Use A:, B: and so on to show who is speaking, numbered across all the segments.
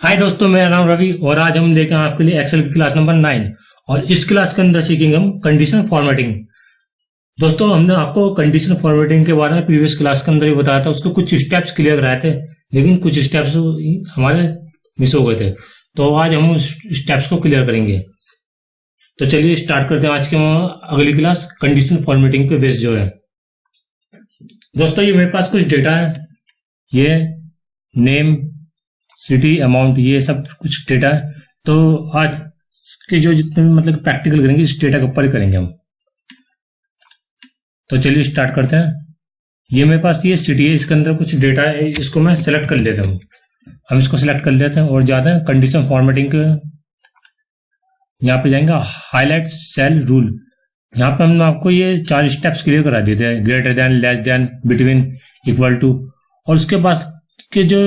A: हाय दोस्तों मेरा नाम रवि और आज हम लेकर आपके लिए एक्सेल की क्लास नंबर नाइन और इस क्लास के अंदर सीखेंगे हम कंडीशन फॉर्मेटिंग दोस्तों, हमने आपको कंडीशन फॉर्मेटिंग के बारे में प्रीवियस क्लास के अंदर ही बताया था, उसको कुछ स्टेप्स क्लियर कराए थे, लेकिन कुछ स्टेप्स हमारे मिस हो गए थे। तो आज हम उस स्टेप्स को क्लियर करेंगे। तो चलिए स्टार्ट करते हैं आज के अगली क्लास कंडीशन फॉर्मेटिंग पे बेस जो है। दोस्तों, ये मेरे पास कुछ डेटा है। ये नेम सिटी अमाउंट ये सब कुछ डेटा तो आज के जो जितने भी मतलब प्रैक्टिकल करेंगे, इस डेटा के ऊपर ही करेंगे हम। तो चलिए स्टार्ट करते हैं। ये मेरे पास ये सिटी है, इसके अंदर कुछ डेटा है, इसको मैं सेलेक्ट कर लेता हूँ। हम इसको सेलेक्ट कर लेते हैं और जाते हैं कंडीशन फॉर्मेटिंग के। यहाँ पे जाएँगे हाईलाइट सेल रूल यहाँ पे हमने आपको ये चार स्टेप्स क्लियर करा देते हैं greater than less than between equal to और उसके पास के जो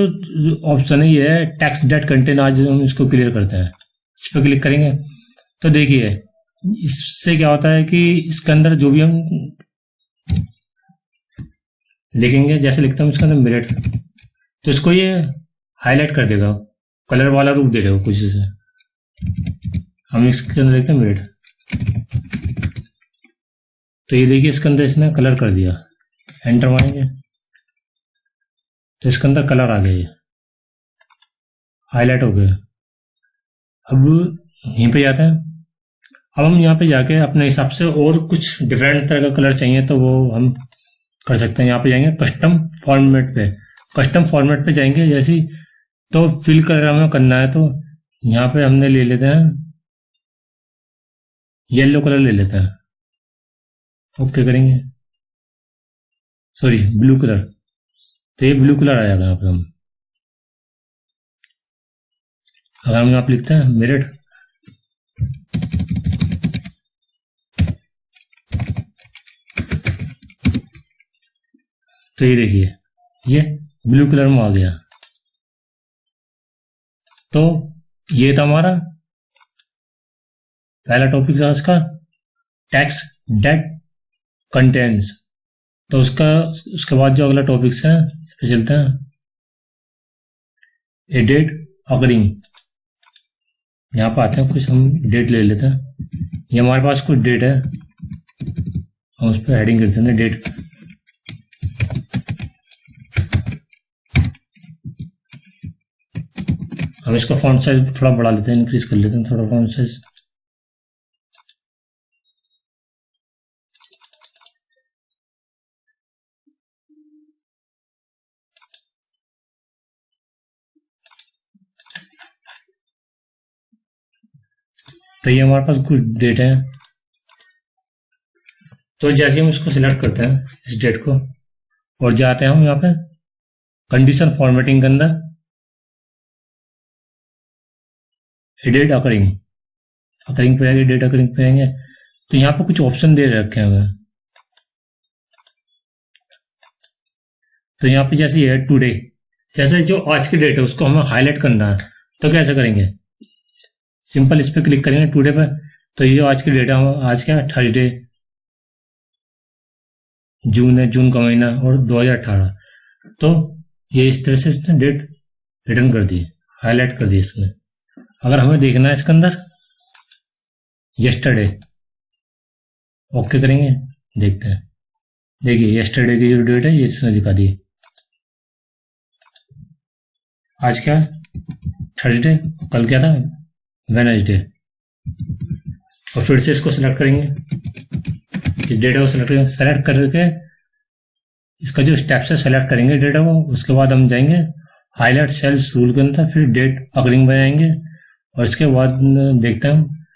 A: ऑप्शन है, ये है टैक्स डेट कंटेन आज हम इसको क्लियर करते हैं। इस पर क्लिक करेंगे। तो देखिए, इससे क्या होता है कि इसके अंदर जो भी हम लिखेंगे, जैसे लिखते हैं, इसके अंदर मेरिट तो इसको ये हाईलाइट कर देगा। कलर वाला रूप देगा कुछ से हम इसके अंदर देखते हैं मेरिट तो ये देखिए, इसके अंदर इसने कलर कर दिया। एंटर मारेंगे। तो इसके अंदर कलर आ गए हाईलाइट हो गए अब यहीं पे जाते हैं। अब हम यहाँ पे जाके अपने हिसाब से और कुछ डिफरेंट तरह का कलर चाहिए तो वो हम कर सकते हैं। यहाँ पे जाएँगे कस्टम फॉर्मेट पे। कस्टम फॉर्मेट पे जाएँगे। जैसी तो फिल कलर हमें करना है तो यहाँ पे हमने ले लेते हैं। येलो कलर ले लेते हैं। ओके करेंगे। सॉरी ब्लू कलर तो ये ब्लू कलर आ जाएगा यहाँ पे हम। अगर हम यहाँ पे लिखते हैं मेरिट तो ये देखिए, ये ब्लू कलर में आ गया। तो ये था हमारा पहला टॉपिक था इसका टैक्स डेट कंटेंट्स तो उसका उसके बाद जो अगला टॉपिक है पे चलते हैं। ए डेट अगरिंग यहाँ पर आते हैं, कुछ हम डेट ले लेते हैं। ये हमारे पास कुछ डेट है। हम उस पर हेडिंग करते हैं डेट हम इसका फॉन्ट साइज़ थोड़ा बढ़ा लेते हैं इंक्रीज कर लेते हैं थोड़ा फॉन्ट साइज़ तो ये हमारे पास कुछ डेट है। तो जैसे हम इसको सिलेक्ट करते हैं, इस डेट को, और जाते हैं हम यहाँ पे कंडीशन फॉर्मेटिंग के अंदर। डेट अकरिंग अकरिंग पे आएँगे डेट अकरिंग पे आएँगे। तो यहाँ पे कुछ ऑप्शन दे रखे हैं तो यहाँ पे जैसे है टुडे जैसे जो आज की डेट है, उसको हमें हाईलाइट करना है तो कैसे करेंगे? सिंपल इस पर क्लिक करेंगे टूडे पर तो ये आज की डेट आज क्या है? थर्सडे, जून है, जून का महीना और 2018 तो ये इस तरह से इसने डेट रिटर्न कर दी, हाईलाइट कर दी इसने अगर हमें देखना है इसके अंदर यस्टरडे ओके करेंगे, देखते हैं। देखिए यस्टरडे की जो डेट है, ये इसने दिखा दी। आज क्या थर्सडे, कल क्या था? वेनसडे और फिर से इसको सेलेक्ट करेंगे। कि डेटा को सेलेक्ट करेंगे। सेलेक्ट करके इसका जो स्टेप्स है सेलेक्ट करेंगे डेटा को। उसके बाद हम जाएँगे हाईलाइट सेल्स रूल के अंदर, फिर डेट अकरिंग में जाएँगे और इसके बाद देखते हैं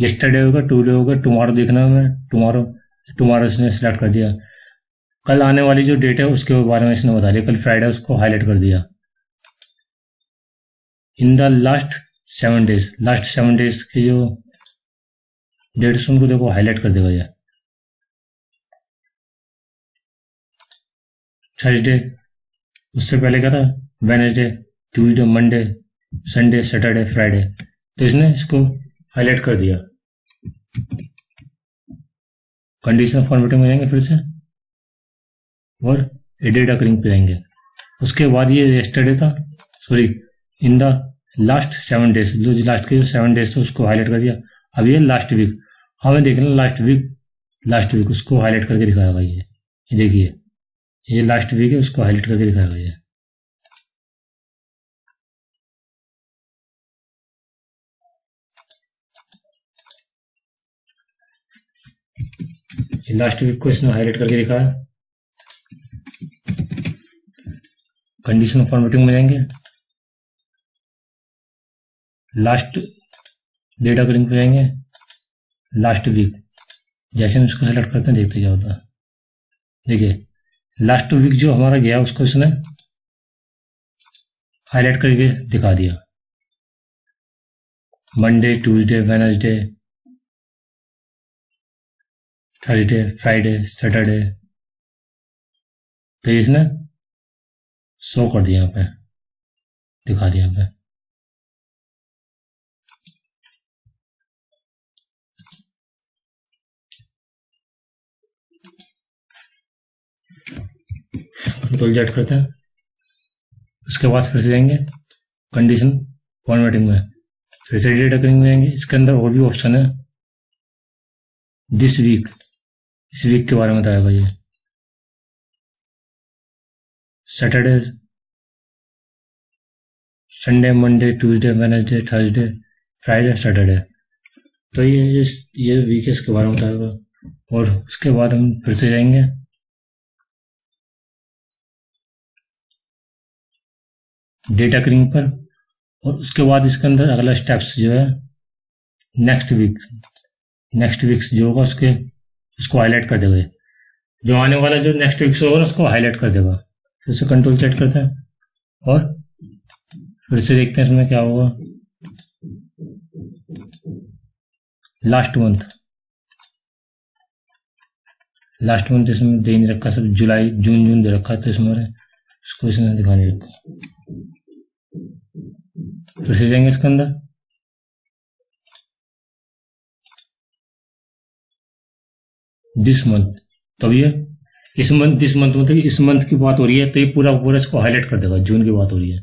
A: यस्टरडे होगा टूडे होगा टुमारो देखना हमें। टुमारो टुमारो इसने सेलेक्ट कर दिया। कल आने वाली जो डेट है, उसके बारे में इसने बता दिया। कल फ्राइडे उसको हाईलाइट कर दिया। In the last seven days last seven days के जो डेट्स उनको देखो हाईलाइट कर देगा ये। थर्सडे उससे पहले क्या था? Wednesday Tuesday Monday Sunday Saturday Friday तो इसने इसको हाईलाइट कर दिया। कंडीशन फॉर्मेटिंग में जाएँगे फिर से। और एडिट अकरिंग पे जाएँगे। उसके बाद ये यस्टरडे था sorry in the last seven days जो लास्ट के जो सेवन डेज़ थे, उसको हाईलाइट कर दिया। अब ये लास्ट वीक हमें देखना लास्ट वीक लास्ट वीक उसको हाईलाइट करके दिखाया भाई ये। ये देखिए। ये लास्ट वीक है, उसको हाईलाइट करके दिखाया गया है लास्ट वीक को इसने हाईलाइट करके दिखाया। कंडीशन फॉर्मेटिंग में जाएँगे। लास्ट डेटा कलिंग पे जाएँगे लास्ट वीक जैसे हम इसको सेलेक्ट करते हैं, देखते क्या होता है देखिए लास्ट वीक जो हमारा गया, उसको इसने हाईलाइट करके दिखा दिया। Monday Tuesday Wednesday Thursday Friday Saturday तो इसने शो कर दिया यहाँ पे, दिखा दिया यहाँ पे। कंट्रोल जेट करते हैं। उसके बाद फिर से जाएँगे। कंडीशन फॉर्मेटिंग में। फिर से डेटा करिंग में जाएँगे। इसके अंदर और भी ऑप्शन है। दिस वीक इस वीक के बारे में बताया भाई Saturday Sunday Monday Tuesday Wednesday Thursday Friday Saturday तो ये ये वीक है, इसके बारे में बताएगा और उसके बाद हम फिर से जाएँगे। डेटा क्रिंग पर, और उसके बाद इसके अंदर अगला स्टेप्स जो है नेक्स्ट वीक नेक्स्ट वीक जो होगा उसके, उसको हाईलाइट कर देगा जो आने वाला जो नेक्स्ट वीक होगा उसको हाईलाइट कर देगा। फिर से कंट्रोल सेट करते हैं, और फिर से देखते हैं इसमें क्या होगा। लास्ट मंथ लास्ट मंथ इसमें दे नहीं रखा सब जुलाई, जून जून दे रखा तो इसमें। इसको इसने दिखा नहीं रखा। फिर से जाएँगे इसके अंदर। दिस मंथ तब ये, इस मंथ दिस मंथ मतलब इस मंथ की बात हो रही है तो ये पूरा पूरा इसको हाईलाइट कर देगा, जून की बात हो रही है।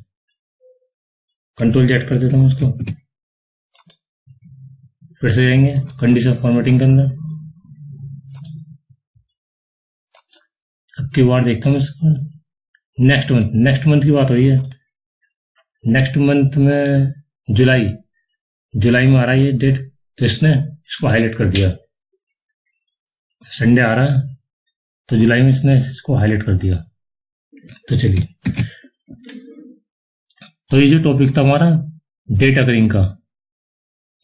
A: कंट्रोल जेट कर देता हूँ इसको। फिर से जाएँगे कंडीशन फॉर्मेटिंग के अंदर। अब की बार देखता हूँ इसको। नेक्स्ट मंथ नेक्स्ट मंथ की बात हो रही है। नेक्स्ट मंथ में जुलाई जुलाई में आ रहा है ये डेट तो इसने इसको हाईलाइट कर दिया। संडे आ रहा है तो जुलाई में इसने इसको हाईलाइट कर दिया। तो चलिए। तो ये जो टॉपिक था हमारा डेट अकरिंग का,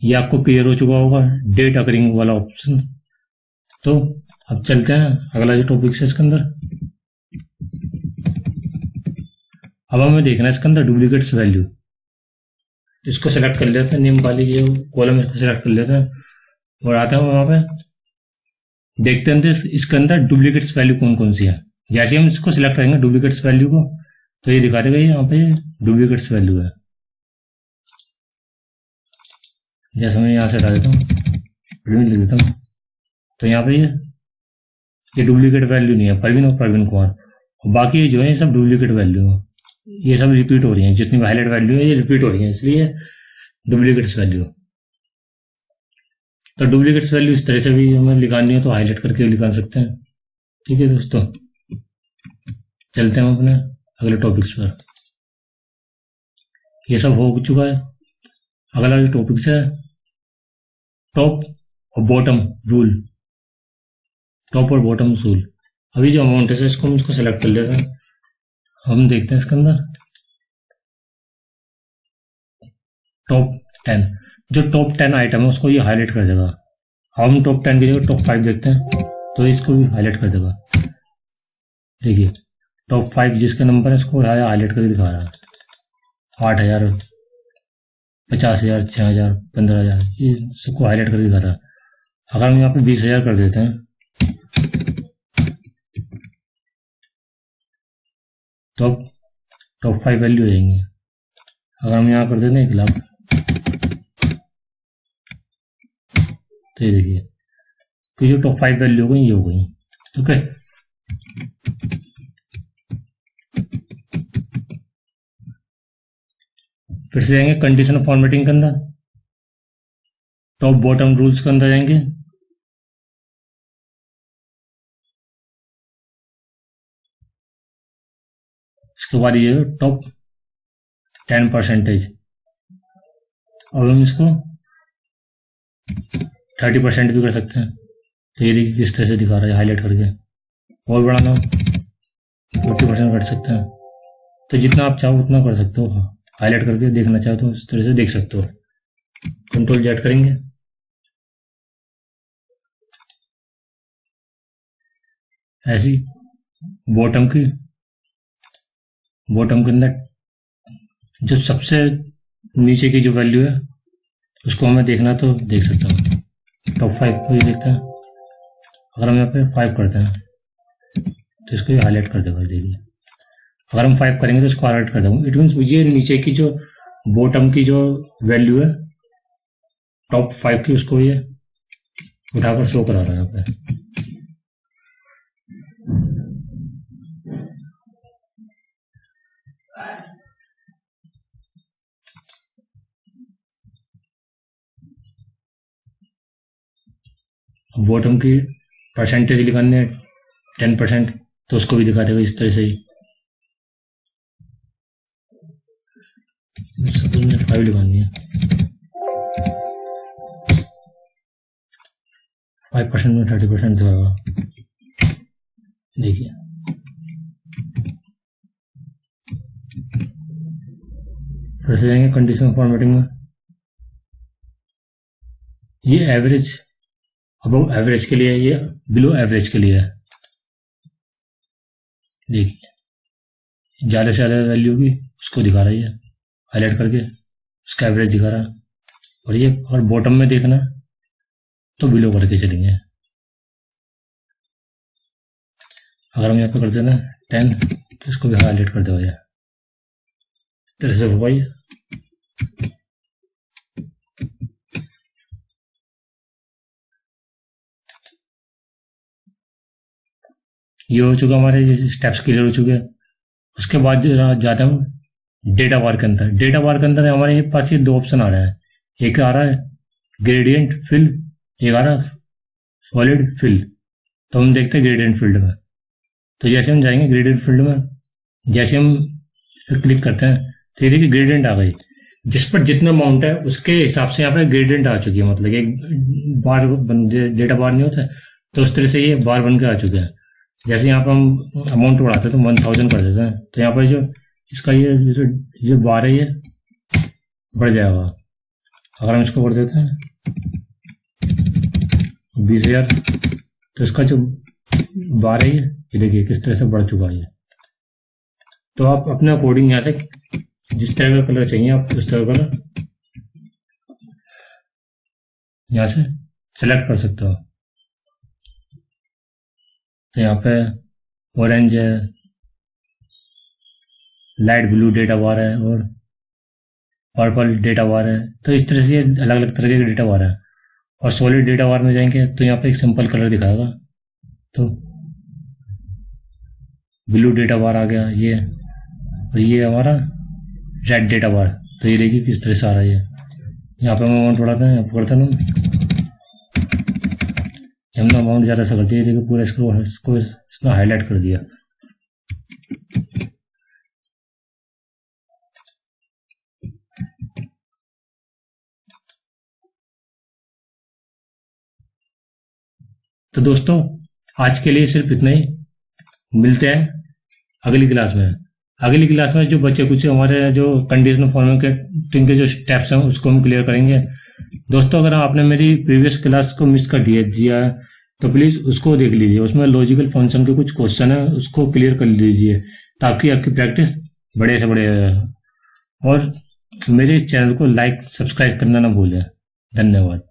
A: ये आपको क्लियर हो चुका होगा डेट अकरिंग वाला ऑप्शन तो अब चलते हैं अगला जो टॉपिक है इसके अंदर। अब हमें देखना है इसके अंदर डुप्लीकेट्स वैल्यू इसको सेलेक्ट कर लेते हैं निम वाली ये कॉलम इसको सेलेक्ट कर लेते हैं और आते हैं वहाँ पे। देखते हैं इसके अंदर डुप्लीकेट्स वैल्यू कौन कौन सी है। जैसे हम इसको सिलेक्ट करेंगे डुप्लीकेट्स वैल्यू को तो ये दिखा देगा यहाँ पे डुप्लीकेट्स वैल्यू है। जैसे मैं यहाँ से हटा देता हूँ लिख देता हूँ तो यहाँ पे ये ये डुप्लीकेट वैल्यू नहीं है प्रवीण और प्रवीण कुमार। बाकी जो है सब डुप्लीकेट वैल्यू है। ये सब रिपीट हो रही हैं। जितनी हाईलाइट वैल्यू है, ये रिपीट हो रही है। इसलिए डुप्लीकेट्स वैल्यू तो डुप्लीकेट्स वैल्यू इस तरह से भी हमें लिखानी है तो हाईलाइट करके लिखा सकते हैं। ठीक है दोस्तों? चलते हैं अपने अगले टॉपिक्स पर। ये सब हो चुका है। अगला जो टॉपिक्स है टॉप और बॉटम रूल टॉप और बॉटम रूल अभी जो अमाउंट है, इसको हम इसको सेलेक्ट कर लेते हैं। हम देखते हैं इसके अंदर। टॉप टेन जो टॉप टेन आइटम है, उसको ये हाईलाइट कर देगा। हम टॉप टेन की जगह टॉप फाइव देखते हैं तो इसको भी हाईलाइट कर देगा। देखिए टॉप फाइव जिसके नंबर है, उसको हाईलाइट करके दिखा रहा है। आठ हज़ार, पचास हज़ार छः हज़ार, पंद्रह हज़ार, ये सबको हाईलाइट करके दिखा रहा है। अगर हम यहाँ पे बीस हज़ार कर देते हैं तो अब टॉप फाइव वैल्यू हो जाएँगे। अगर हम यहाँ कर देते हैं एक लाख तो ये देखिए तो ये टॉप फाइव वैल्यू हो गई, ये हो गई ओके फिर से जाएँगे कंडीशन फॉर्मेटिंग के अंदर। टॉप बॉटम रूल्स के अंदर जाएँगे इसके बाद ये टॉप टेन परसेंटेज अब हम इसको थर्टी परसेंट भी कर सकते हैं। तो ये देखिए किस तरह से दिखा रहा है हाईलाइट करके। और बढ़ाना। फोर्टी परसेंट कर सकते हैं। तो जितना आप चाहो उतना कर सकते हो। हाईलाइट करके देखना चाहो तो इस तरह से देख सकते हो। कंट्रोल जेट करेंगे। ऐसी बॉटम की बॉटम के अंदर, जो सबसे नीचे की जो वैल्यू है, उसको हमें देखना तो देख सकता हूँ। टॉप फाइव को ही देखते हैं। अगर हम यहाँ पे फाइव करते हैं तो इसको हाईलाइट कर देगा देखिए अगर हम फाइव करेंगे तो इसको हाईलाइट कर देंगे। इट मीन ये नीचे की जो बॉटम की जो वैल्यू है टॉप फाइव की उसको ये उठाकर शो करा रहा है यहाँ पे। बॉटम की परसेंटेज लिखाने टेन परसेंट तो उसको भी दिखाते देगा इस तरह से ही। में फाइव लिखानी है। फाइव परसेंट में थर्टी परसेंट दिखाएगा देखिए। फिर से जाएँगे कंडीशन फॉर्मेटिंग में। ये एवरेज अब एवरेज के लिए ये बिलो एवरेज के लिए है। देखिए ज़्यादा से ज़्यादा वैल्यू की उसको दिखा रही है हाईलाइट करके, उसका एवरेज दिखा रहा है। और ये अगर बॉटम में देखना तो बिलो करके चलेंगे। अगर हम यहाँ पे करते ना टेन तो इसको भी हाईलाइट कर दो इस तरह से हो पाइए ये हो चुका हमारे स्टेप्स क्लियर हो चुके हैं। उसके बाद जाते हम डेटा बार के अंदर। डेटा बार के अंदर हमारे पास ये दो ऑप्शन आ रहे हैं। एक आ रहा है ग्रेडियंट फिल एक आ रहा है सॉलिड फिल तो हम देखते हैं ग्रेडियंट फ़ील्ड में। तो जैसे हम जाएँगे ग्रेडियंट फ़ील्ड में, जैसे हम क्लिक करते हैं तो ये देखिए ग्रेडियंट आ गई। जिस पर जितना अमाउंट है, उसके हिसाब से यहाँ पे ग्रेडियंट आ चुकी है। मतलब एक बार डेटा बार नहीं होता तो उस तरह से ये बार बन के आ चुके हैं। जैसे यहाँ पर हम अमाउंट बढ़ाते हैं तो वन थाउज़ेंड कर देते हैं। तो यहाँ पर जो, इसका ये जो जो बार है, ये बढ़ जाएगा। अगर हम इसको बढ़ देते हैं, बीस हज़ार तो इसका जो बार है, ये देखिए किस तरह से बढ़ चुका है। तो आप अपने अकॉर्डिंग यहाँ से जिस तरह का कलर चाहिए, आप उस तरह का कलर यहाँ से सेलेक्ट कर सकते हो तो यहाँ पे ऑरेंज है लाइट ब्लू डेटा बार है और पर्पल डेटा बार है। तो इस तरह से अलग अलग तरह के डेटा बार है। और सॉलिड डेटा बार में जाएँगे तो यहाँ पे एक सिंपल कलर दिखाएगा। तो ब्लू डेटा बार आ गया, ये और ये हमारा रेड डेटा बार तो ये देखिए किस तरह से आ रहा है यहाँ पे अमाउंट बढ़ाते हैं करते हैं। हमने अमाउंट ज़्यादा से कर दिया देखिए पूरा इसको इसको इसने हाईलाइट कर दिया। तो दोस्तों, आज के लिए सिर्फ़ इतना ही। मिलते हैं अगली क्लास में। अगली क्लास में जो बच्चे कुछ हमारे जो कंडीशनल टिंग के जो स्टेप्स हैं, उसको हम क्लियर करेंगे। दोस्तों, अगर आपने मेरी प्रीवियस क्लास को मिस कर दिया दिया तो प्लीज़ उसको देख लीजिए। उसमें लॉजिकल फ़ंक्शन के कुछ क्वेश्चन है, उसको क्लियर कर लीजिए, ताकि आपकी प्रैक्टिस बड़े से बड़े और मेरे इस चैनल को लाइक सब्सक्राइब करना ना भूलें। धन्यवाद।